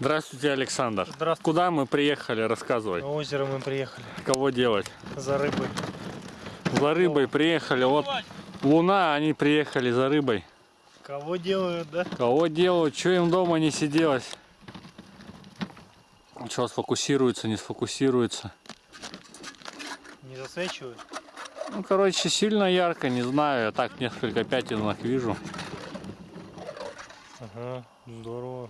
Здравствуйте, Александр. Здравствуйте. Куда мы приехали? Рассказывай. На озеро мы приехали Кого делать? за рыбой. За рыбой приехали. Вот луна, они приехали за рыбой. Кого делают, да? Кого делают? Что им дома не сиделось? Что сфокусируется, не сфокусируется? Не засвечивают? Ну, короче, сильно ярко, не знаю. Я так несколько пятенок вижу. Ага, здорово,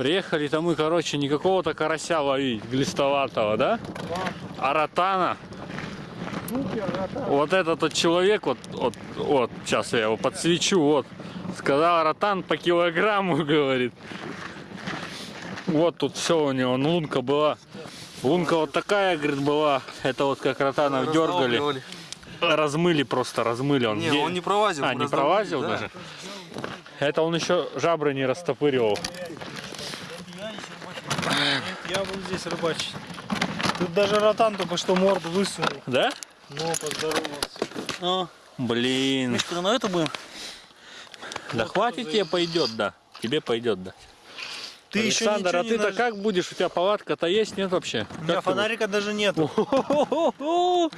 засвечивают. Приехали-то мы, короче, не какого-то карася ловить, глистоватого, да? А ротана. Вот этот вот человек, вот, вот, вот, сейчас я его подсвечу, вот. Сказал, ротан по килограмму, говорит. Вот тут все у него, ну, лунка была. Лунка вот такая, говорит, была. Это вот как ротанов дергали. Размыли просто, размыли. Он, Не, де- он не провазил. А, не провазил да. даже? Это он еще жабры не растопыривал. Я буду здесь рыбачить. Тут даже ротан только что морду высунул. Да? Ну, поздоровался. А, Блин. Мишка, на это будем? Да хватит тебе пойдет, да. Тебе пойдет, да. Ты еще Александр, ничего а ты-то наж- как будешь? У тебя палатка-то есть, нет вообще? У меня Как ты фонарика даже нету. будешь?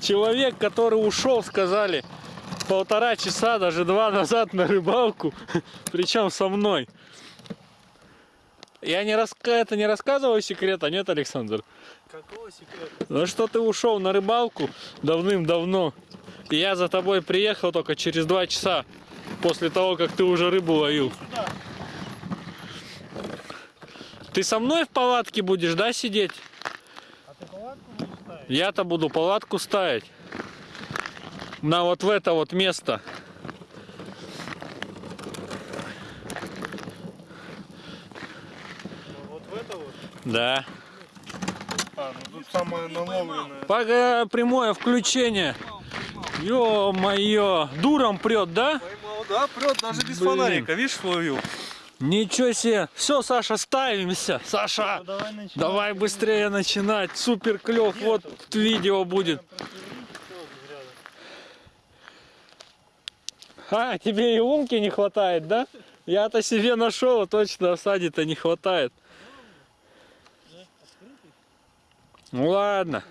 Человек, который ушел, сказали, полтора часа, даже два назад на рыбалку, причем со мной. Я не раска... это не рассказываю секрета, нет, Александр? Какого секрета? Ну что ты ушел на рыбалку давным-давно, и я за тобой приехал только через два часа после того, как ты уже рыбу ловил. Ты со мной в палатке будешь, да, сидеть? А ты палатку будешь ставить? Я-то буду палатку ставить. На вот в это вот место. Ну, вот в это вот? Да. А, ну тут самое наловленное. Пока прямое включение. Ё-моё. Дуром прет, да? Поймал, да, прет даже без Блин. фонарика, видишь, ловил. Ничего себе. Все, Саша, ставимся. Саша. Ну, давай. Давай быстрее начинать. Супер клев. Вот видео будет. А, тебе и лунки не хватает, да? Я-то себе нашел, а точно осади-то не хватает. Ну ладно.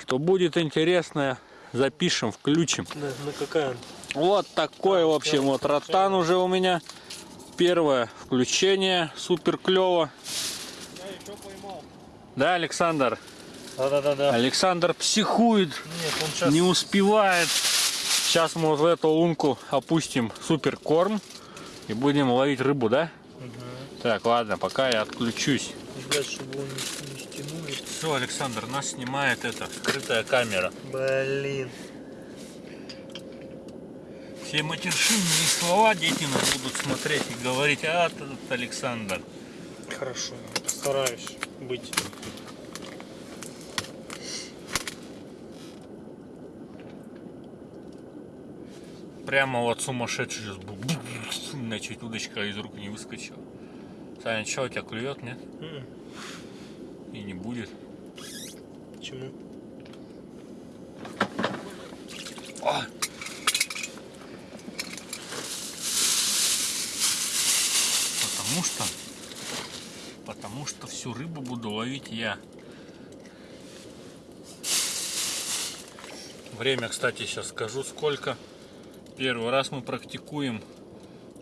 Что будет интересное, запишем, включим. На, на какая? Вот такой, в общем, вот ротан уже у меня. Первое включение, супер клево. Я еще поймал. Да, Александр? Да-да-да-да. Александр психует, Нет, он сейчас... не успевает. Сейчас мы вот в эту лунку опустим супер корм и будем ловить рыбу, да? Так, ладно, пока я отключусь. Ждать, чтобы не. Все, Александр, нас снимает эта скрытая камера. Блин. Все матершинные слова дети нас будут смотреть и говорить, а этот Александр. Хорошо, постараюсь быть. Прямо вот сумасшедший сейчас был. На чуть удочка из рук не выскочила. Саня, что у тебя клюет, нет? М, И не будет. Почему? А! Потому что... Потому что всю рыбу буду ловить я. Время, кстати, сейчас скажу сколько. Первый раз мы практикуем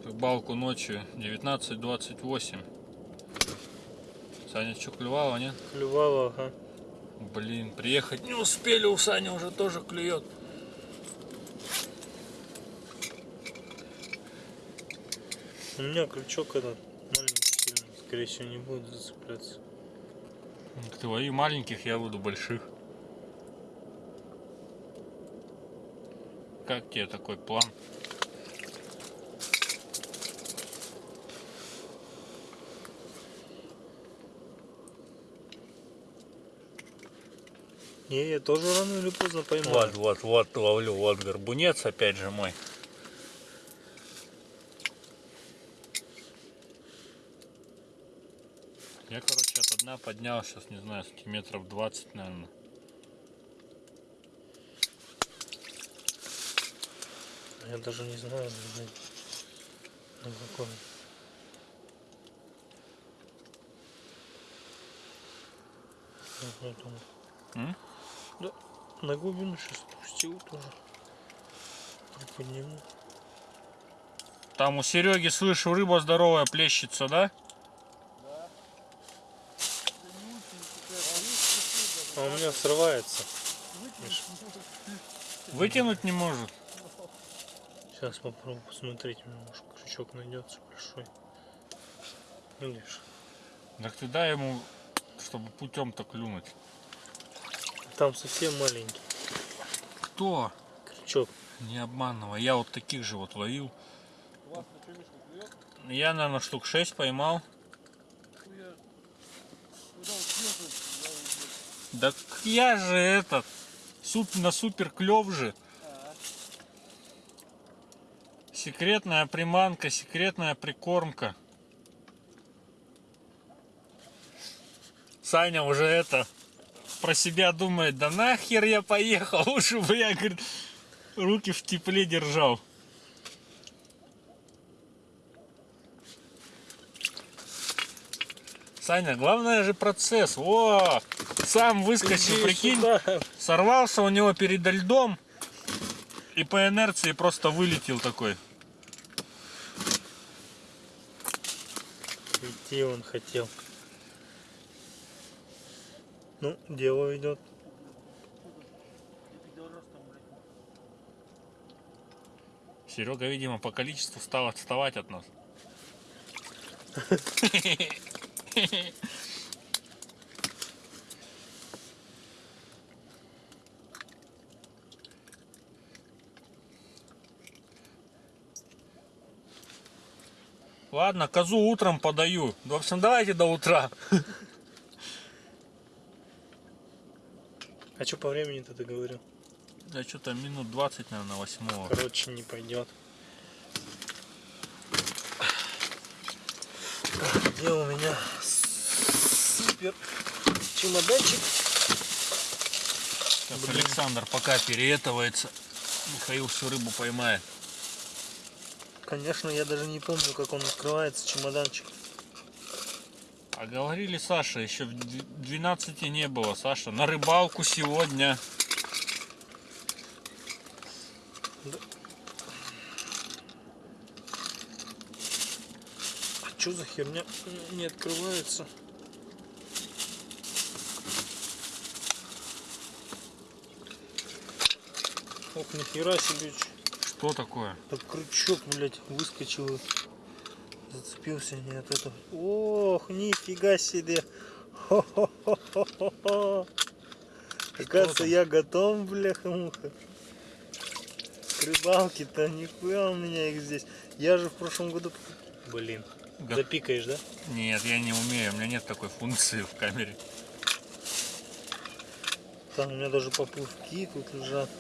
рыбалку ночью 19.28. Саня, что, клевало, нет? Клювало, ага. Блин, приехать не успели, у Сани уже тоже клюет. У меня крючок этот маленький сильный. Скорее всего, не будет зацепляться. Ты лови маленьких, я буду больших. Как тебе такой план? Не, я тоже рано или поздно поймаю. Вот, вот, вот, ловлю, вот горбунец, опять же мой. Я, короче, от дна поднял сейчас, не знаю, сантиметров 20, наверное. Я даже не знаю, на какой. Я думаю. Да, на глубину сейчас спустил тоже. Приподниму. Там у Сереги, слышу, рыба здоровая плещется, да? А у меня срывается. Вытянуть не может. Сейчас попробую посмотреть, может крючок найдется большой. Видишь? Так ты дай ему, чтобы путем-то клюнуть. Там совсем маленький Кто? крючок. Не обманывай. Я вот таких же вот ловил. Я, наверное, штук 6 поймал. Да я же этот. Суп на супер клев же. Секретная приманка, секретная прикормка. Саня уже это про себя думает, да нахер я поехал, лучше бы я, говорит, руки в тепле держал. Саня, главное же процесс. О, сам выскочил, Иди прикинь, сюда. сорвался у него перед льдом и по инерции просто вылетел такой. Идти он хотел. Ну, дело идет. Серега, видимо, по количеству стал отставать от нас. Ладно, козу утром подаю. В общем, давайте до утра. Что по времени-то ты говорил? Да что-то минут 20, наверное, восьмого. Короче, не пойдет. Где у меня супер чемоданчик? Сейчас Блин. Александр пока переэтывается. Михаил всю рыбу поймает. Конечно, я даже не помню, как он открывается, чемоданчик. А говорили, Саша, еще в дв- 12 не было. Саша, на рыбалку сегодня. А что за херня не открывается? Ох, нихера себе. Что такое? Так крючок, блядь, выскочил. Зацепился не от этого. Ох, нифига себе. Хо-хо-хо-хо-хо. Оказывается, там? я готов, бляха-муха. К рыбалке-то нихуя у меня их здесь. Я же в прошлом году... Блин. Го- Запикаешь, да? Нет, я не умею, у меня нет такой функции в камере. Там у меня даже поплавки тут лежат.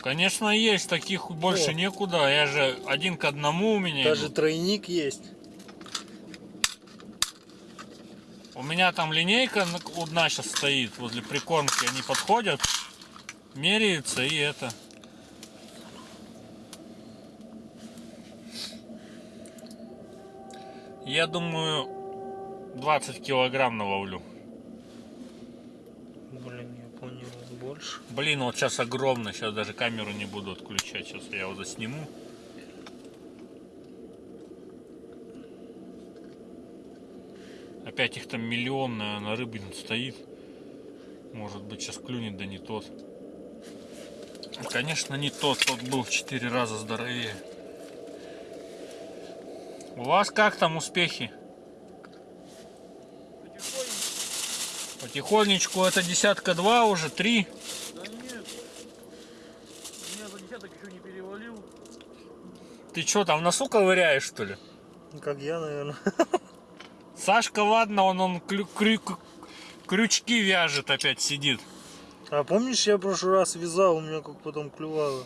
Конечно, есть, таких больше О. некуда. Я же один к одному у меня. Даже идут. тройник есть. У меня там линейка на- одна сейчас стоит возле прикормки. Они подходят, меряются и это. Я думаю, 20 килограмм наловлю. Блин, я понял, больше. Блин, вот сейчас огромно, сейчас даже камеру не буду отключать, сейчас я его засниму. Опять их там миллион, наверное, рыбин стоит. Может быть, сейчас клюнет, да не тот. Конечно, не тот, тот был в 4 раза здоровее. У вас как там успехи? Потихонечку, это десятка два уже, три. Да нет. Меня за десяток еще не перевалил. Ты что там в носу ковыряешь, что ли? Как я, наверное. Сашка, ладно, он, он клю- крю- крючки вяжет, опять сидит. А помнишь, я в прошлый раз вязал, у меня как потом клювало.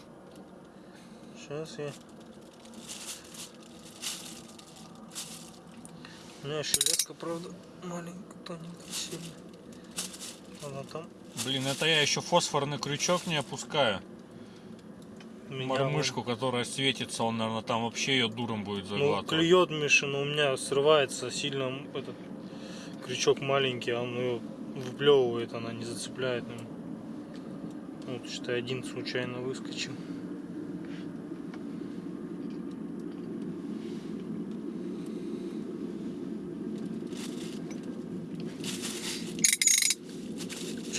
Сейчас я... У меня еще леска, правда, маленькая, тоненькая, сильно. Она там. Блин, это я еще фосфорный крючок не опускаю. меня Мормышку, которая светится, он, наверное, там вообще ее дуром будет Ну, заглатывать. клюет Миша, но у меня срывается сильно этот крючок маленький, а он ее выплевывает, она не зацепляет. Ну, вот, считай, один случайно выскочил.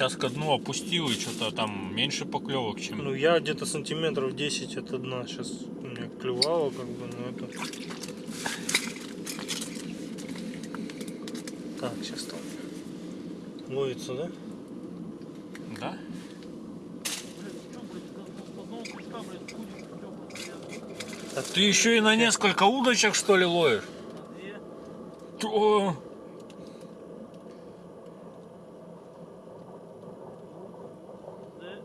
Сейчас ко дну опустил и что-то там меньше поклевок, чем... Ну, я где-то сантиметров 10 от дна. Сейчас у меня клювало, как бы, но это... Так, сейчас там ловится, да? Да? Клёпать, Ты еще и на несколько удочек, что ли, ловишь? Две. То... Да.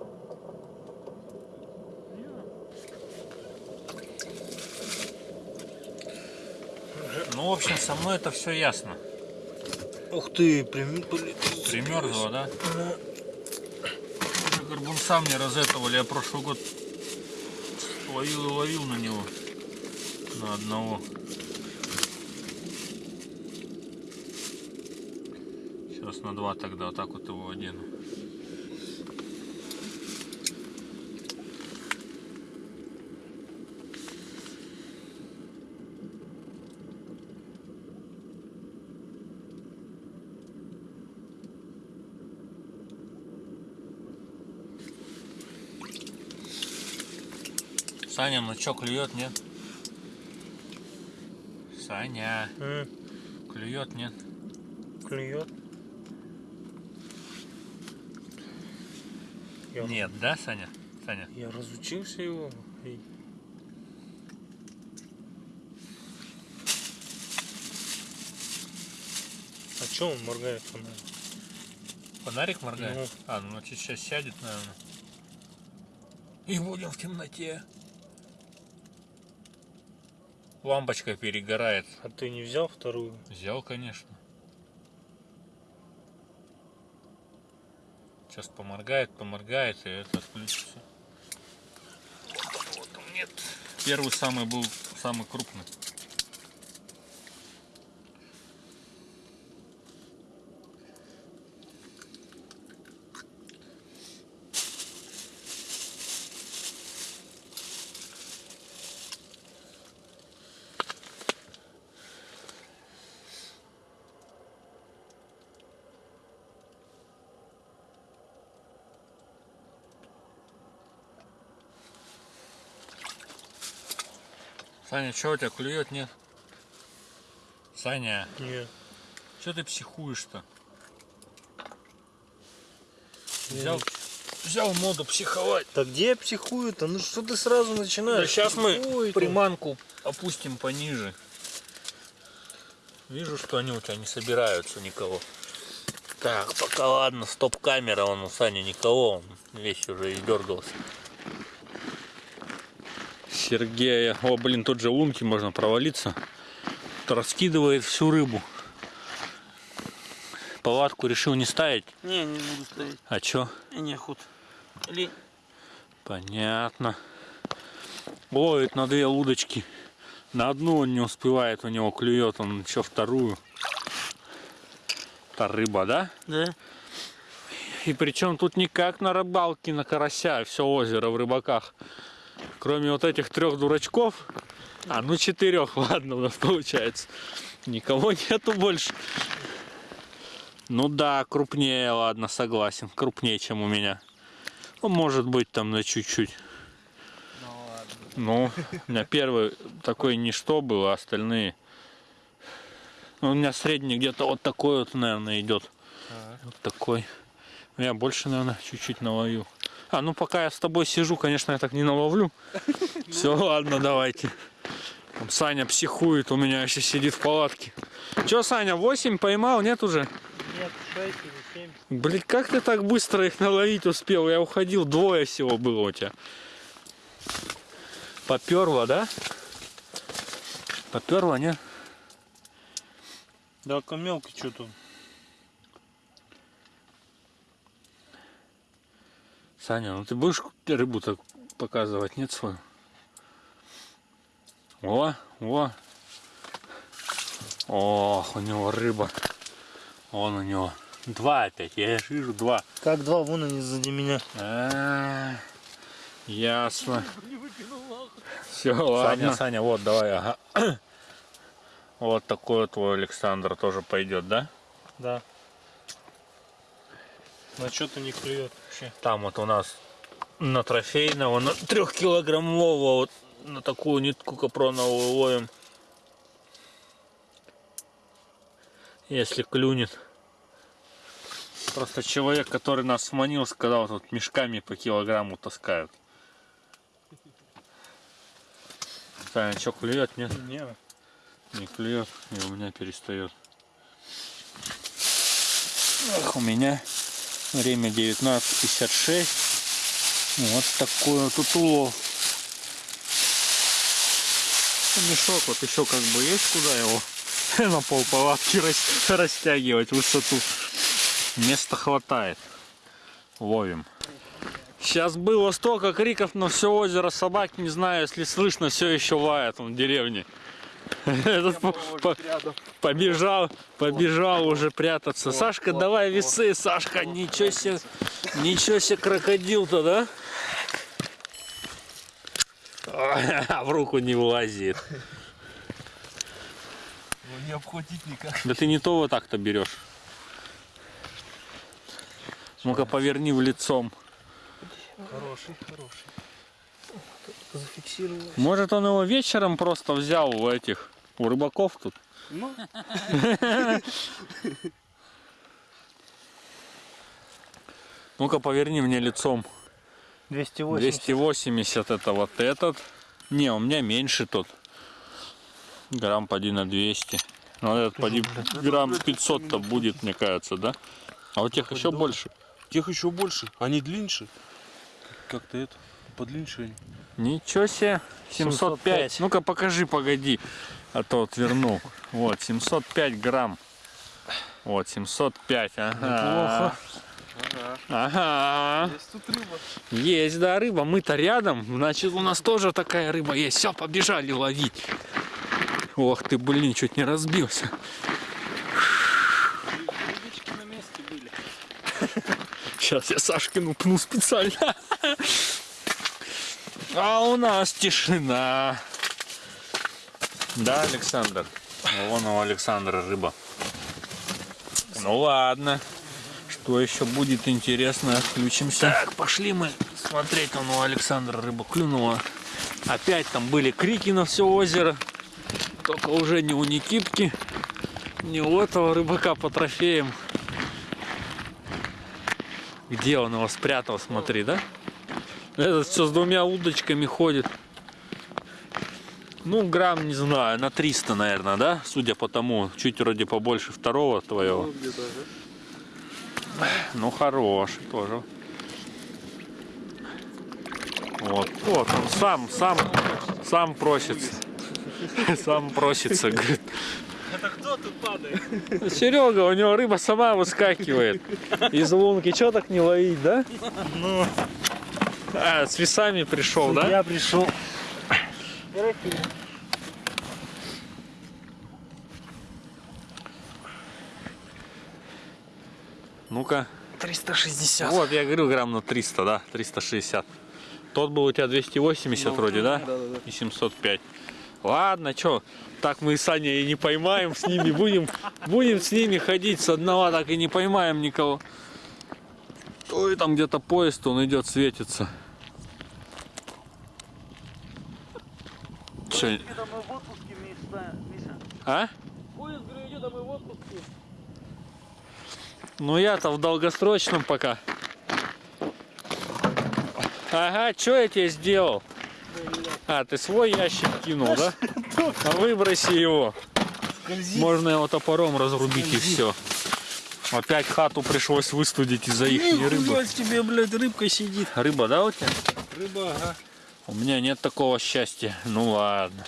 Не. Ну, в со мной это все ясно. Ух ты, прям... Примерзло, да? Уже горбунца мне разэтовали, я прошлый год ловил и ловил на него. На одного. Сейчас на два тогда, вот так вот его одену. Саня, ну чё, клюет, нет? Саня, М, клюет, нет? клюет. Я, Нет, да, Саня? Саня? я разучился его. А чё он моргает фонарь? Фонарик моргает? Ну. А, ну значит сейчас сядет, наверное. И будем в темноте. Лампочка перегорает. А ты не взял вторую? Взял, конечно. Сейчас поморгает, поморгает, и это отключится. Вот он нет. Первый самый был самый крупный. Саня, что у тебя клюет, нет? Саня, Нет. что ты психуешь-то? Взял, взял моду психовать. Да где я психую-то? Ну что ты сразу начинаешь? сейчас мы приманку опустим пониже. Вижу, что они у тебя не собираются никого. Так, пока ладно, стоп-камера, он у Сани никого, он весь уже издергался. Сергея, о блин, тут же лунки можно провалиться. Раскидывает всю рыбу. Палатку решил не ставить. Не, не буду ставить. А чё? Неохота. Лень. Понятно. Ловит на две удочки. На одну он не успевает, у него клюет, он еще вторую. Это рыба, да? Да. И причем тут никак на рыбалке, на карася, все озеро в рыбаках. Кроме вот этих трех дурачков, а ну четырех, ладно, у нас получается. Никого нету больше. Ну да, крупнее, ладно, согласен. Крупнее, чем у меня. Ну, может быть, там на чуть-чуть. Ну, у меня первый такой ничто был, а остальные... Ну, у меня средний где-то вот такой вот, наверное, идет. Вот такой. Я больше, наверное, чуть-чуть наловил. А, ну пока я с тобой сижу, конечно, я так не наловлю. Все, ладно, давайте. Саня психует, у меня еще сидит в палатке. Че, Саня, 8 поймал, нет уже? Нет, 6 или 7. Блин, как ты так быстро их наловить успел? Я уходил, двое всего было у тебя. Поперло, да? Поперло, нет? Да, мелкий что-то. Саня, ну ты будешь рыбу так показывать, нет свою? О, о. Ох, у него рыба. Вон у него. Два опять, я вижу два. Как два, вон они сзади меня. А, ясно. Не выкинул нахуй. Все, Саня, Саня, вот давай, ага. Вот такой вот твой Александр тоже пойдет, да? Да. На что-то не клюет вообще. Там вот у нас на трофейного, на трехкилограммового, вот на такую нитку капроновую ловим. Если клюнет. Просто человек, который нас сманил, сказал, тут мешками по килограмму таскают. Саня, что, клюет, нет? Не, Не клюет, и у меня перестает. Эх, у меня время 19.56. Вот такой вот тут улов. Ну, Мешок вот еще как бы есть куда его на пол палатки рас- растягивать высоту. Места хватает. Ловим. Сейчас было столько криков на все озеро собак, не знаю, если слышно, все еще лает он в деревне. Этот по- по- побежал, побежал уже прятаться. Сашка, давай весы, Сашка, ничего себе, ничего себе крокодил-то, да? В руку не влазит. Ну, не обхватить никак. Да ты не то вот так-то берешь. Ну-ка поверни в лицом. Хороший, хороший. Зафиксировал. Может он его вечером просто взял у этих, у рыбаков тут? Ну, Ну-ка поверни мне лицом. 280. 280 это вот этот. Не, у меня меньше тот. Грамм поди на 200. Ну, этот поди грамм 500-то будет, мне кажется, да? А у тех еще больше. Тех еще больше. Они длиннее. Как-то это, подлиннее они. Ничего себе. 705. 705. Ну-ка покажи, погоди. А то отвернул. Вот, 705 грамм. Вот, 705. Ага. Ага. Есть тут рыба. Есть, да, рыба. Мы-то рядом. Значит, у нас тоже такая рыба есть. Все, побежали ловить. Ох ты, блин, чуть не разбился. Рыбички на месте были. Сейчас я Сашкину пну специально. А у нас тишина. Да, Александр? Вон у Александра рыба. Ну ладно. Что еще будет интересно, включимся. Так, пошли мы смотреть, там у Александра рыба клюнула. Опять там были крики на все озеро. Только уже не у Никитки, не у этого рыбака по трофеям. Где он его спрятал, смотри, да? Этот все с двумя удочками ходит. Ну, грамм, не знаю, на 300, наверное, да? Судя по тому, чуть вроде побольше второго твоего. Ну. Ну, хороший тоже. Вот, вот он сам, сам, сам просится. Сам просится, говорит. Это кто тут падает? Серега, у него рыба сама выскакивает из лунки. Че так не ловить, да? Ну, А, с весами пришел, да? я пришел. Ну-ка. 360. Вот, я говорю, грамм на 300, да? 360. Тот был у тебя 280 вроде, да? Да, да, да. И 705. Ладно, что, так мы и Саня и не поймаем с ними. Будем, будем с ними ходить с одного, так и не поймаем никого. Ой, там где-то поезд, он идет, светится. Че. Миша. а? Поезд, говорю, идет, а мы в отпуске. Ну я-то в долгосрочном пока. Ага, что я тебе сделал? А, ты свой ящик кинул, да? А выброси его. Можно его топором разрубить и все. Опять хату пришлось выстудить из-за их рыбы. Нихуя тебе, блядь, рыбка сидит. Рыба, да, у тебя? Рыба, ага. У меня нет такого счастья. Ну ладно.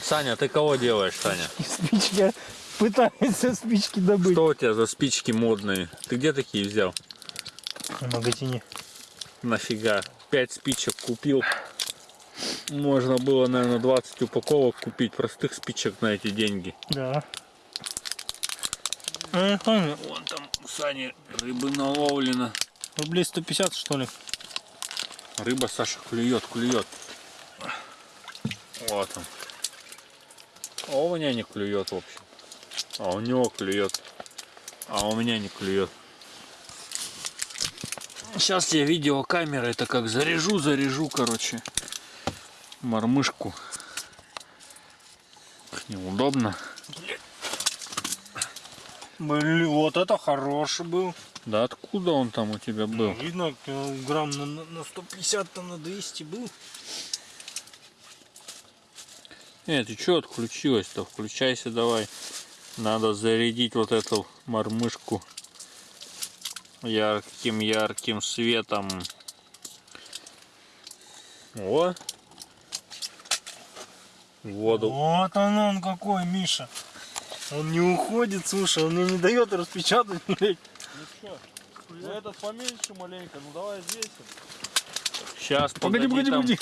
Саня, ты кого делаешь, Саня? Спичка пытается спички добыть. Что у тебя за спички модные? Ты где такие взял? В магазине. Нафига? 5 спичек купил. Можно было, наверное, 20 упаковок купить простых спичек на эти деньги. Да. Вон там у Сани рыбы наловлено. Рублей 150 что ли? Рыба, Саша, клюет, клюет. Вот он. А у меня не клюет, в общем. А у него клюет. А у меня не клюет. Сейчас я видеокамерой это как заряжу, заряжу, короче. Мормышку. Неудобно. Блин, вот это хороший был. Да откуда он там у тебя был? Ну, видно, килограмм на, на на 150, там на 200 был. Нет, ты что отключилась-то? Включайся давай. Надо зарядить вот эту мормышку ярким ярким светом. О! Воду. Вот он, он какой, Миша. Он не уходит, слушай, он мне не дает распечатать, блядь. Ну что, ну этот поменьше маленько, ну давай здесь. Сейчас, Погоди, погоди, там погоди.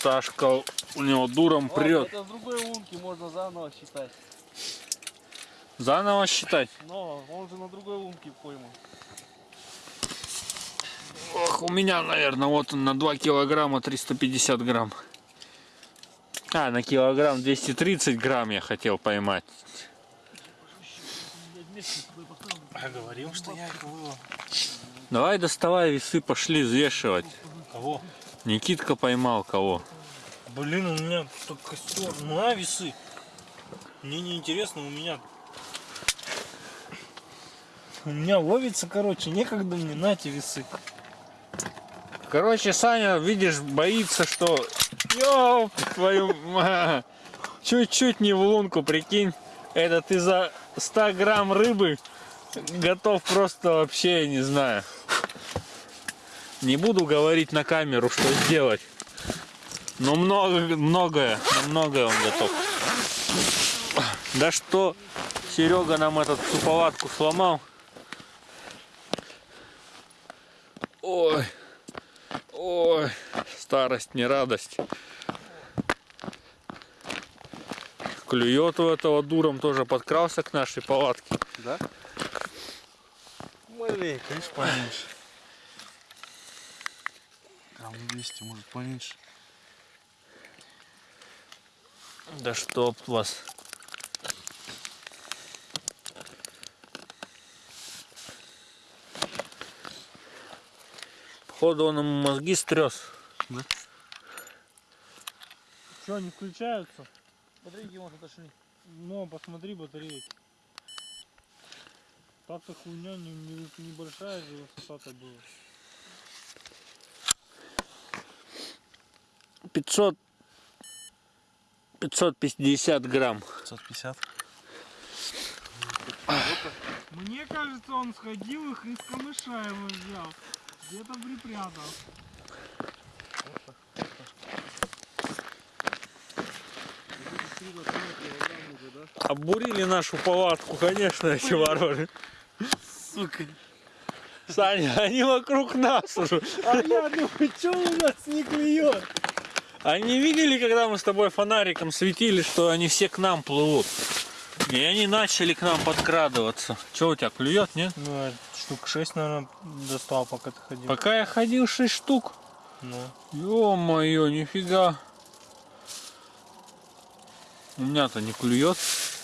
Сашка у него дуром прет. это с другой лунки можно заново считать. Заново считать. Но он же на другой лунке пойман. Ох, у меня, наверное, вот он на 2 килограмма 350 грамм. А, на килограмм 230 грамм я хотел поймать. Я говорил, что я их вывел. Давай доставай весы, пошли взвешивать. Кого? Никитка поймал кого? Блин, у меня тут костер. Ну, а весы. Мне не интересно, у меня... У меня ловится, короче, некогда мне, на эти весы. Короче, Саня, видишь, боится, что... Ёп, твою... ма- Чуть-чуть не в лунку, прикинь. Это ты за 100 грамм рыбы готов просто вообще, я не знаю. Не буду говорить на камеру, что сделать. Но много, многое, многое он готов. Да что Серега нам этот суповатку сломал. Ой, ой, старость не радость. Клюет у этого дуром тоже подкрался к нашей палатке. Да? Маленько, видишь, поменьше. Грамм 200, может поменьше. Да чтоб вас. Походу он ему мозги стрес. Что, они включаются? Батарейки, может, отошли. Ну, посмотри батарейки. Так-то хуйня не, не- небольшая же высота-то была. 500 550 грамм. 550. Мне кажется, он сходил их из камыша его взял. Где-то припрятал. Обурили нашу палатку, конечно, эти вороны. Сука. Саня, они вокруг нас уже. А я думаю, что у нас не клюет? Они видели, когда мы с тобой фонариком светили, что они все к нам плывут. И они начали к нам подкрадываться. Че у тебя клюет, нет? Ну, а штук 6, наверное, достал, пока ты ходил. Пока я ходил 6 штук. Ну. Ё-моё, нифига. У меня-то не клюет.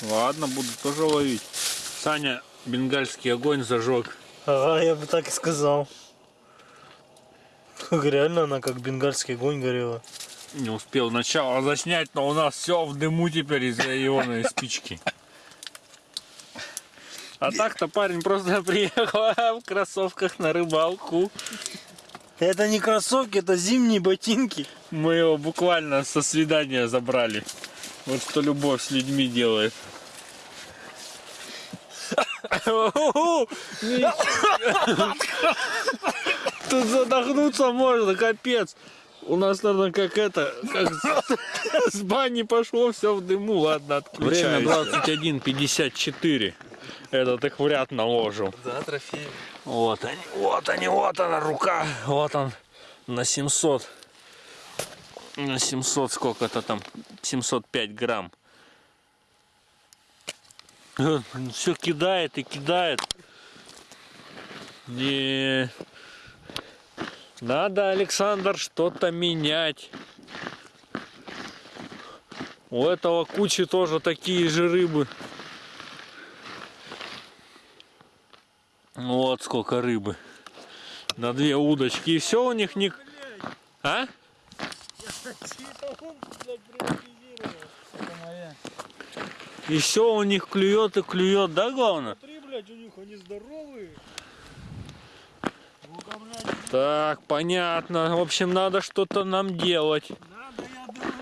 Ладно, буду тоже ловить. Саня бенгальский огонь зажег. Ага, я бы так и сказал. Реально она как бенгальский огонь горела. Не успел начало заснять, но у нас все в дыму теперь из-за ионной спички. А так-то парень просто приехал в кроссовках на рыбалку. Это не кроссовки, это зимние ботинки. Мы его буквально со свидания забрали. Вот что любовь с людьми делает. Тут задохнуться можно, капец. У нас, наверное, как это, как с, бани пошло, все в дыму. Ладно, отключаем. Время 21.54. Этот их в ряд наложил. Да, трофей. Вот они, вот они, вот она рука. Вот он на 700. На 700 сколько-то там? 705 грамм. Все кидает и кидает. Не. Надо, Александр, что-то менять. У этого кучи тоже такие же рыбы. Вот сколько рыбы. На две удочки. И все у них не... А? Все у них клюет и клюет, да, главное? Смотри, блядь, у них они здоровые. Блядь, Так, понятно. В общем, надо что-то нам делать. надо, я думаю.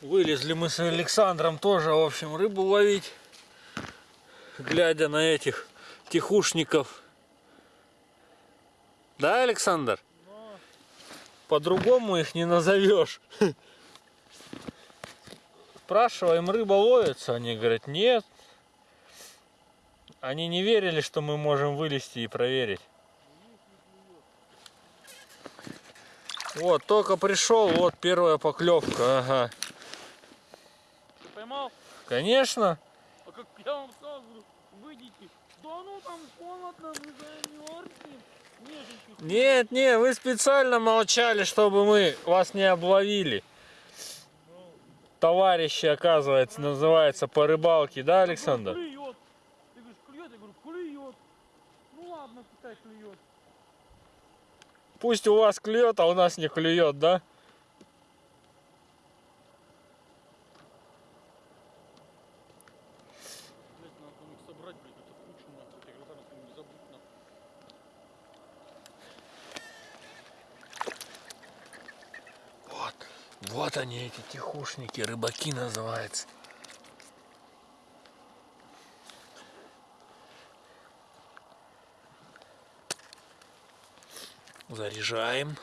Вылезли мы с Александром тоже, в общем, рыбу ловить. Глядя на этих тихушников. Да, Александр? По-другому их не назовешь. Спрашиваем, рыба ловится? Они говорят, нет. Они не верили, что мы можем вылезти и проверить. Вот, только пришел, вот первая поклевка, ага. Ты поймал? Конечно. Я вам говорю, выйдите. Да ну там холодно, мы замерзнем. Нет, нет, вы специально молчали, чтобы мы вас не обловили. Товарищи, оказывается, называется по рыбалке, да, Александр? Клюет. Ты говоришь, клюет? Я говорю, клюет. Ну ладно, пускай клюет. Пусть у вас клюет, а у нас не клюет, да? Блять, надо там их собрать, блядь, это кучу нахуй. Я говорю, там не забудь нахуй. Вот, они, эти тихушники, рыбаки называются. Заряжаем.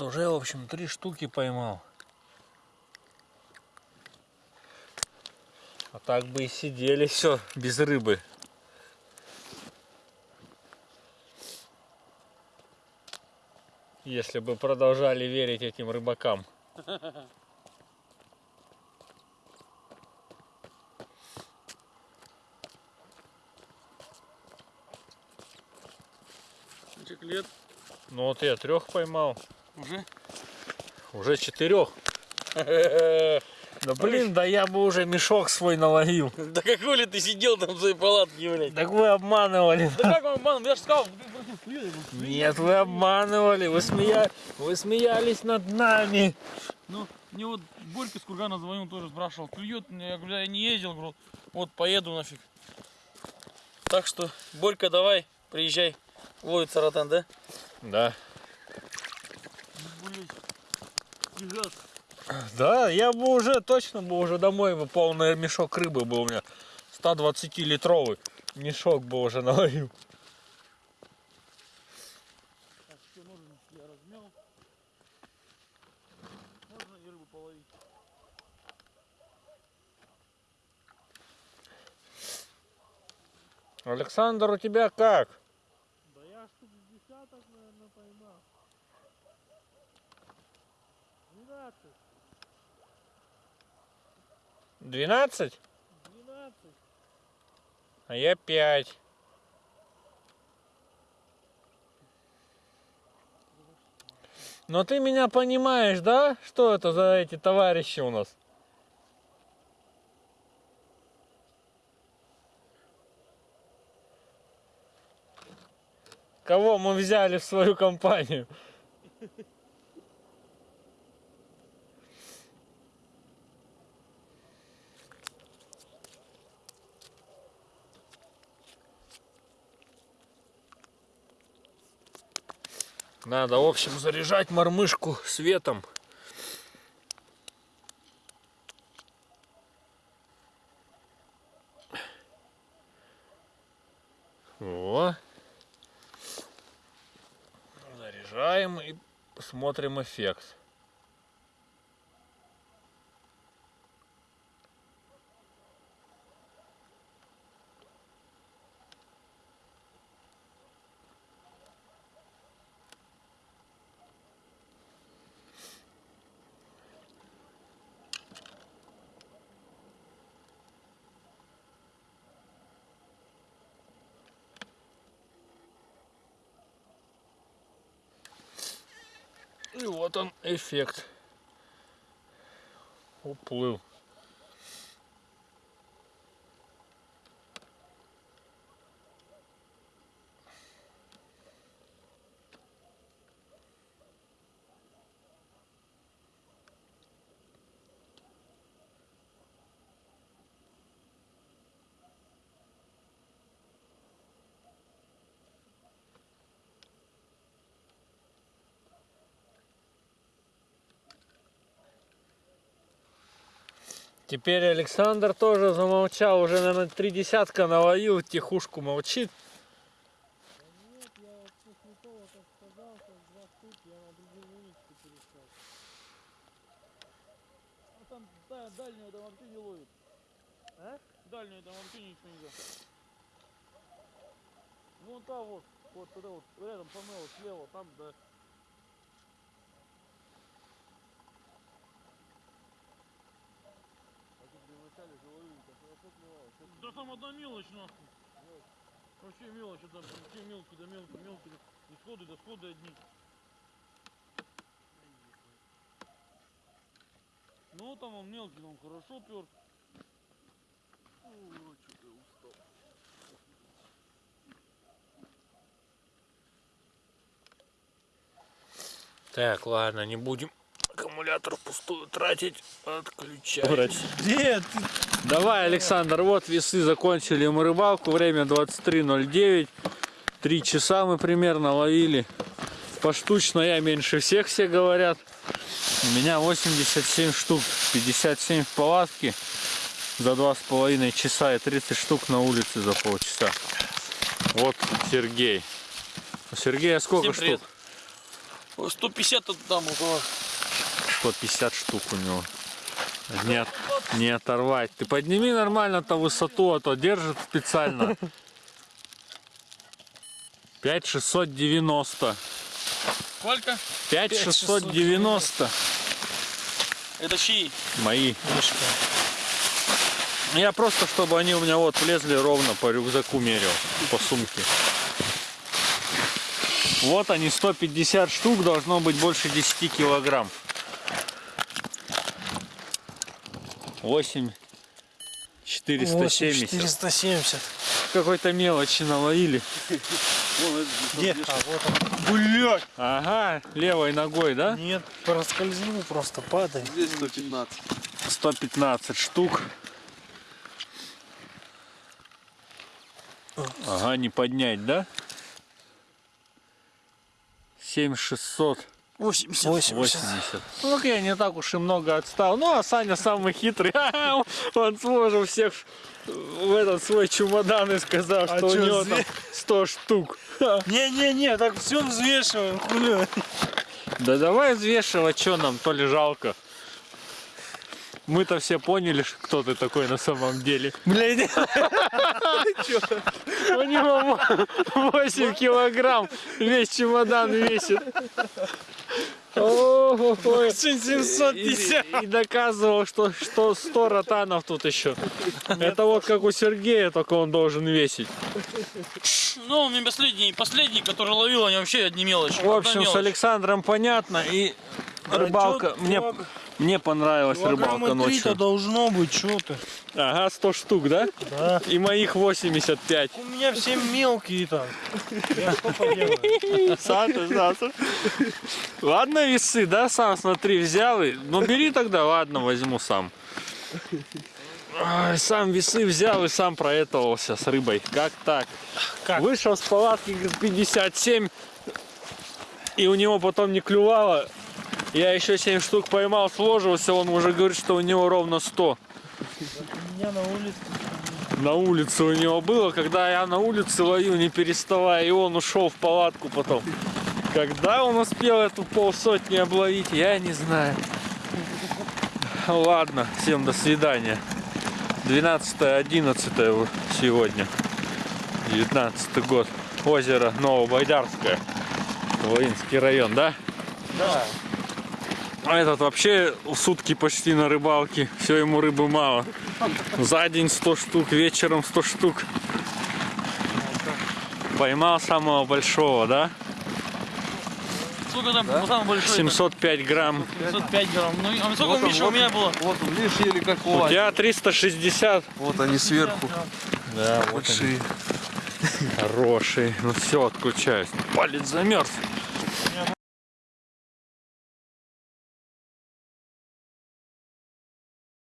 Вот уже, в общем, три штуки поймал. А так бы и сидели все без рыбы. Если бы продолжали верить этим рыбакам. Лет? Ну вот я трех поймал. Уже? Уже четырех. Да блин, да я бы уже мешок свой наловил. Да какой ли ты сидел там в своей палатке, блядь? Так вы обманывали. Да как вам обман? Я же сказал. Нет, вы обманывали. Вы, смея... вы смеялись над нами. Ну, мне вот Борька с Кургана звонил, тоже спрашивал, клюет, я говорю, я не ездил, говорю, вот поеду нафиг. Так что, Борька, давай, приезжай, ловит саратан, да? Да. Фига. Да, я бы уже точно бы уже домой бы полный мешок рыбы был у меня. 120 литровый мешок бы уже наловил. Александр, у тебя как? Да я штук с десяток, наверное, поймал. 12, 12? 12. А я 5. Но ты меня понимаешь, да? Что это за эти товарищи у нас? Кого мы взяли в свою компанию? Надо, в общем, заряжать мормышку светом. О, Заряжаем и смотрим эффект. И вот он эффект. Уплыл. Теперь Александр тоже замолчал, уже, наверное, три десятка наловил, тихушку молчит. Дальнюю там вот, вот туда вот, рядом со слева, там, да. Да там одна мелочь нахуй. Вообще мелочь, там все мелкие, да мелкие, мелкие. И сходы, да сходы одни. Ну там он мелкий, он хорошо пер. Так, ладно, не будем аккумулятор пустую тратить. Отключать. Ты? Давай, Александр, вот весы закончили мы рыбалку. Время 23.09. Три часа мы примерно ловили. Поштучно я меньше всех, все говорят. У меня 87 штук, 57 в палатке за два с половиной часа и 30 штук на улице за полчаса. Вот Сергей. У Сергея сколько Всем привет. штук? Ой, 150 тут там около. 150 штук у него. Не, от- не оторвать. Ты подними нормально-то высоту, а то держит специально. 5690. Сколько? 5690. Это чьи? Мои. Я просто, чтобы они у меня вот влезли ровно по рюкзаку мерил, по сумке. Вот они, 150 штук, должно быть больше 10 килограмм. 8 470. 470. Какой-то мелочи наловили. Где? А, вот он. Блядь! Ага, левой ногой, да? Нет, проскользнул, просто падай. Здесь 115. 115 штук. Ага, не поднять, да? 7600. 80. 80. 80. Ну, я не так уж и много отстал. Ну, а Саня самый хитрый. Он сложил всех в этот свой чемодан и сказал, А что у него там зверь? 100 штук. Не-не-не, так все взвешиваем, хули. Да давай взвешивать, что нам, то ли жалко. Мы-то все поняли, кто ты такой на самом деле. Блядь, У него 8 килограмм весь чемодан весит. Ого, 750. И, и доказывал, что, что 100 ротанов тут еще. Это вот как у Сергея, только он должен весить. Ну, у меня последний, последний, который ловил, они вообще одни мелочи. В общем, с Александром понятно. И рыбалка, мне, мне понравилась рыбалка ночью. должно быть, что ты. Ага, 100 штук, да? Да. И моих 85. У меня все мелкие там. Я что поделаю? Ладно, весы, да, сам смотри, взял. и- Ну бери тогда, ладно, возьму сам. Сам весы взял и сам проэтовался с рыбой. Как так? Как? Вышел с палатки говорит, 57, и у него потом не клювало. Я еще 7 штук поймал, сложился, он уже говорит, что у него ровно 100. У меня на улице. На улице у него было, когда я на улице ловил, не переставая, и он ушел в палатку потом. Когда он успел эту полсотни обловить, я не знаю. Ладно, всем до свидания. 12-11 сегодня. 19 год. Озеро Новобайдарское. Волынский район, да? Да. А этот вообще сутки почти на рыбалке. Все ему рыбы мало. За день 100 штук, вечером 100 штук. Поймал самого большого, да? Сколько там самый большой? 705 грамм. 705 грамм. Ну, а сколько Вот он, Миша у вот меня было? Вот он, видишь, еле как У лазит. тебя 360. Вот они сверху. Да, вот Большие. Хороший. Ну все, отключаюсь. Палец замерз.